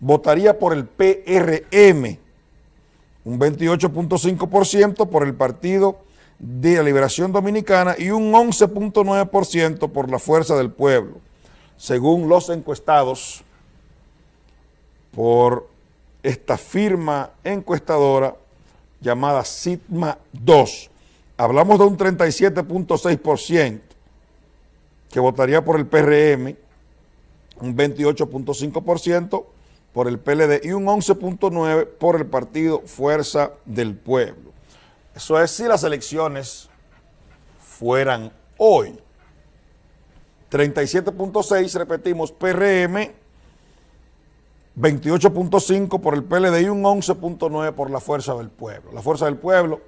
votaría por el PRM, un 28.5% por el Partido de la Liberación Dominicana y un 11.9% por la Fuerza del Pueblo, según los encuestados por esta firma encuestadora llamada Sigma 2. Hablamos de un 37.6% que votaría por el PRM, un 28.5% por el PLD y un 11.9% por el partido Fuerza del Pueblo. Eso es si las elecciones fueran hoy. 37.6, repetimos, PRM, 28.5 por el PLD y un 11.9 por la Fuerza del Pueblo. La Fuerza del Pueblo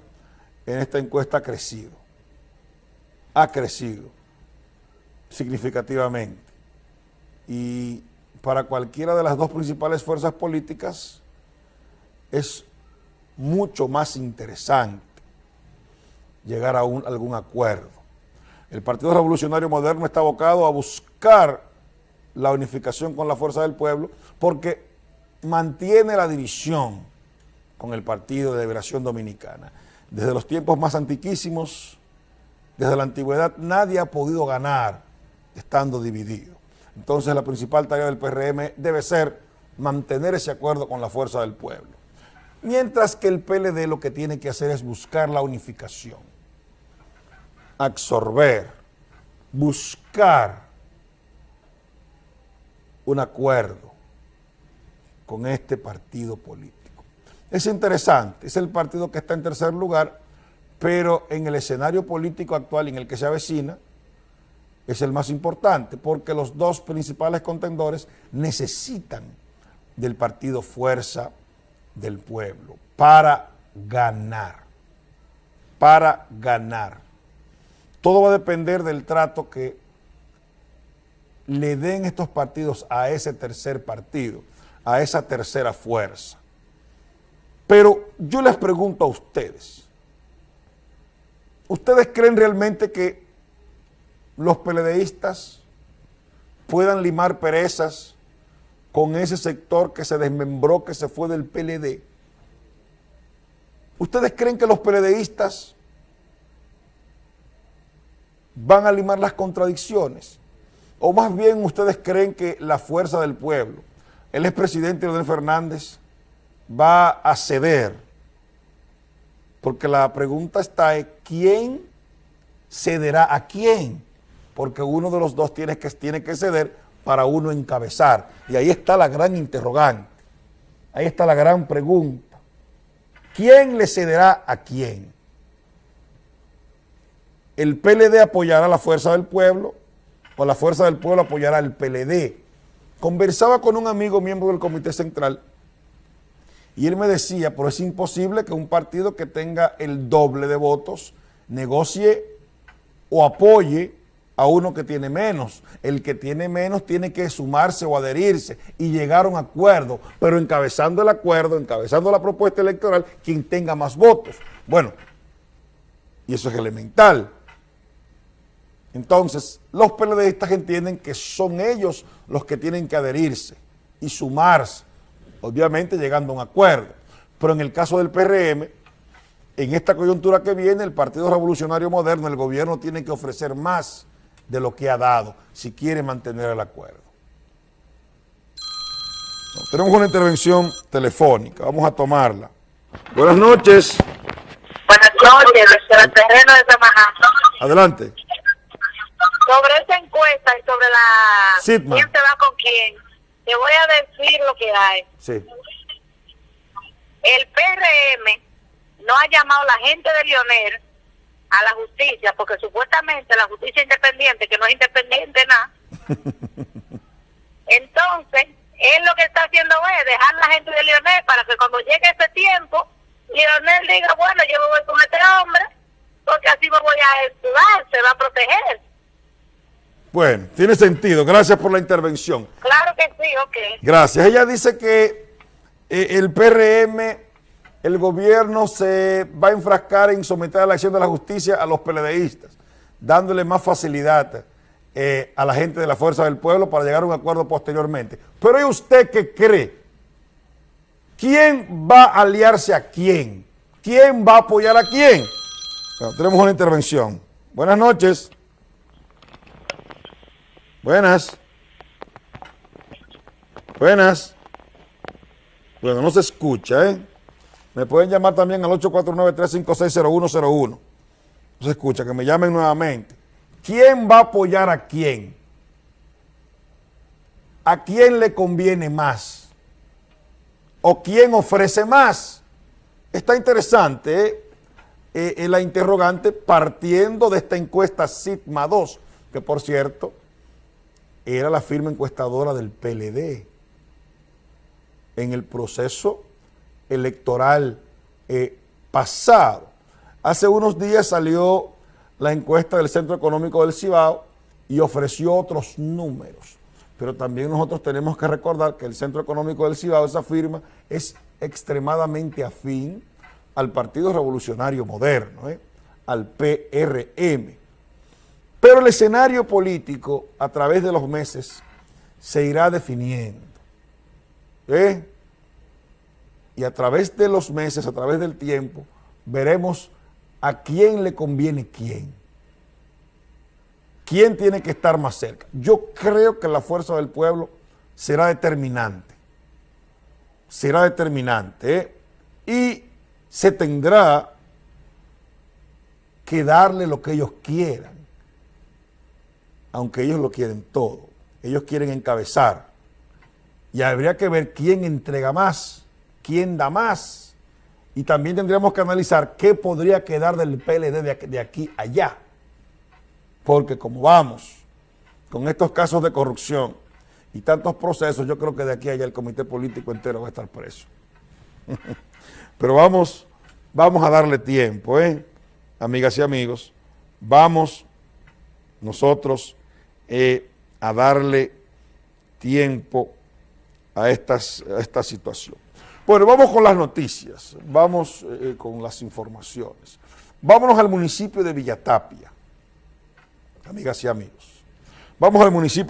en esta encuesta ha crecido, ha crecido significativamente. Y para cualquiera de las dos principales fuerzas políticas es mucho más interesante llegar a algún acuerdo. El Partido Revolucionario Moderno está abocado a buscar la unificación con la fuerza del pueblo porque mantiene la división con el Partido de Liberación Dominicana. Desde los tiempos más antiquísimos, desde la antigüedad, nadie ha podido ganar estando dividido. Entonces la principal tarea del PRM debe ser mantener ese acuerdo con la fuerza del pueblo. Mientras que el PLD lo que tiene que hacer es buscar la unificación, absorber, buscar un acuerdo con este partido político. Es interesante, es el partido que está en tercer lugar, pero en el escenario político actual en el que se avecina, es el más importante, porque los dos principales contendores necesitan del partido Fuerza del Pueblo para ganar, para ganar. Todo va a depender del trato que le den estos partidos a ese tercer partido, a esa tercera fuerza. Pero yo les pregunto a ustedes, ¿ustedes creen realmente que los peledeístas puedan limar perezas con ese sector que se desmembró, que se fue del PLD? ¿Ustedes creen que los peledeístas van a limar las contradicciones? ¿O más bien ustedes creen que la fuerza del pueblo, el expresidente Leonel Fernández, va a ceder? Porque la pregunta está quién cederá a quién, porque uno de los dos tiene que, tiene que ceder para uno encabezar. Y ahí está la gran interrogante, ahí está la gran pregunta. ¿Quién le cederá a quién? ¿El PLD apoyará a la fuerza del pueblo o la fuerza del pueblo apoyará al PLD? Conversaba con un amigo miembro del Comité Central y él me decía, pero es imposible que un partido que tenga el doble de votos negocie o apoye a uno que tiene menos. El que tiene menos tiene que sumarse o adherirse y llegar a un acuerdo, pero encabezando el acuerdo, encabezando la propuesta electoral, quien tenga más votos. Bueno, y eso es elemental. Entonces, los PLDistas entienden que son ellos los que tienen que adherirse y sumarse, obviamente llegando a un acuerdo. Pero en el caso del PRM, en esta coyuntura que viene, el Partido Revolucionario Moderno, el gobierno tiene que ofrecer más de lo que ha dado si quiere mantener el acuerdo. tenemos una intervención telefónica, vamos a tomarla. Buenas noches. Buenas noches, desde el terreno de Samajá. Adelante. Sobre esa encuesta y sobre la quién se va con quién, te voy a decir lo que hay. Sí. El PRM no ha llamado a la gente de Lionel a la justicia, porque supuestamente la justicia independiente, que no es independiente nada, entonces él lo que está haciendo es dejar la gente de Lionel para que cuando llegue ese tiempo, Lionel diga, bueno, yo me voy con este hombre, porque así me voy a estudiar, se va a proteger. Bueno, tiene sentido. Gracias por la intervención. Claro que sí, ok. Gracias. Ella dice que eh, el PRM el gobierno se va a enfrascar en someter a la acción de la justicia a los PLDistas, dándole más facilidad eh, a la gente de la Fuerza del Pueblo para llegar a un acuerdo posteriormente. Pero ¿y usted qué cree ¿Quién va a aliarse a quién? ¿Quién va a apoyar a quién? Bueno, tenemos una intervención. Buenas noches. Buenas. Buenas. Bueno, no se escucha, ¿eh? Me pueden llamar también al 849-356-0101. No se escucha, que me llamen nuevamente. ¿Quién va a apoyar a quién? ¿A quién le conviene más? ¿O quién ofrece más? Está interesante ¿eh? Eh, la interrogante partiendo de esta encuesta Sigma 2, que por cierto era la firma encuestadora del PLD en el proceso electoral eh, pasado. Hace unos días salió la encuesta del Centro Económico del Cibao y ofreció otros números. Pero también nosotros tenemos que recordar que el Centro Económico del Cibao, esa firma, es extremadamente afín al Partido Revolucionario Moderno, ¿eh? al PRM. Pero el escenario político, a través de los meses, se irá definiendo. ¿eh? Y a través de los meses, a través del tiempo, veremos a quién le conviene quién. ¿Quién tiene que estar más cerca? Yo creo que la fuerza del pueblo será determinante. Será determinante. ¿eh? Y se tendrá que darle lo que ellos quieran, aunque ellos lo quieren todo. Ellos quieren encabezar. Y habría que ver quién entrega más, quién da más. Y también tendríamos que analizar qué podría quedar del PLD de aquí allá. Porque como vamos con estos casos de corrupción y tantos procesos, yo creo que de aquí allá el comité político entero va a estar preso. Pero vamos, vamos a darle tiempo, ¿eh? amigas y amigos, vamos nosotros eh, a darle tiempo a, estas, a esta situación. Bueno, vamos con las noticias, vamos eh, con las informaciones. Vámonos al municipio de Villatapia, amigas y amigos. Vamos al municipio